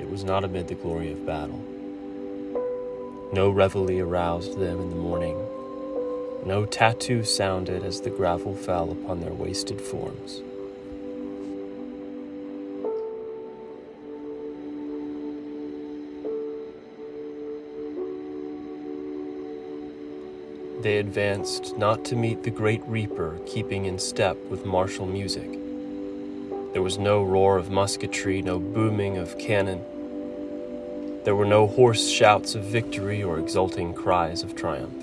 it was not amid the glory of battle. No reveille aroused them in the morning. No tattoo sounded as the gravel fell upon their wasted forms. They advanced not to meet the great reaper keeping in step with martial music. There was no roar of musketry, no booming of cannon. There were no hoarse shouts of victory or exulting cries of triumph.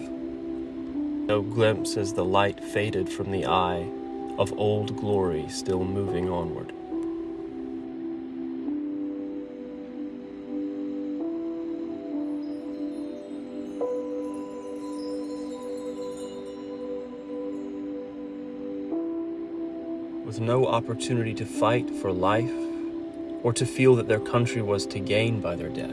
No glimpse as the light faded from the eye of old glory still moving onward. with no opportunity to fight for life or to feel that their country was to gain by their death.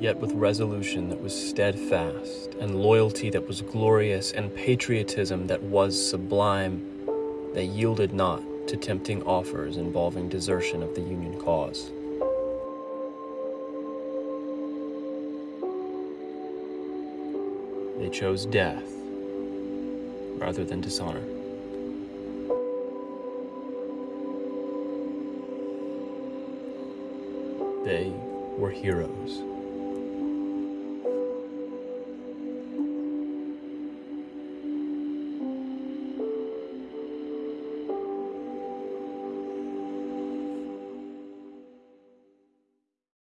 Yet with resolution that was steadfast, and loyalty that was glorious, and patriotism that was sublime, they yielded not to tempting offers involving desertion of the Union cause. They chose death rather than dishonor. They were heroes.